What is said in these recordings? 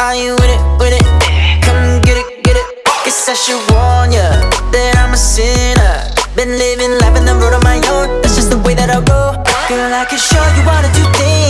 Are you with it, with it? Come get it, get it. Guess I should warn ya That I'm a sinner. Been living life on the road on my own. That's just the way that I roll. Girl, I can show you how to do things.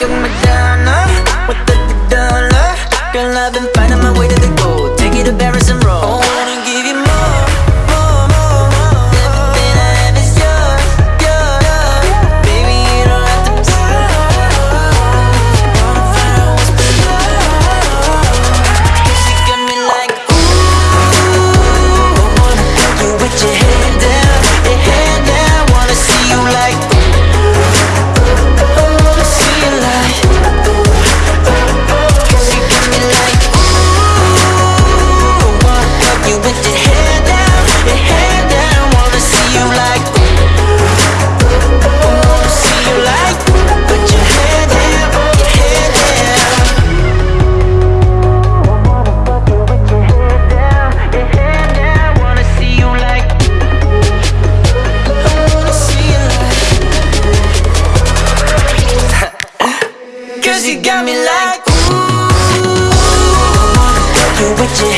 you Madonna uh, With the dollar. Girl, I've been finding my way to the gold. Take it to Paris and Rome Cause you got me like, ooh, you with your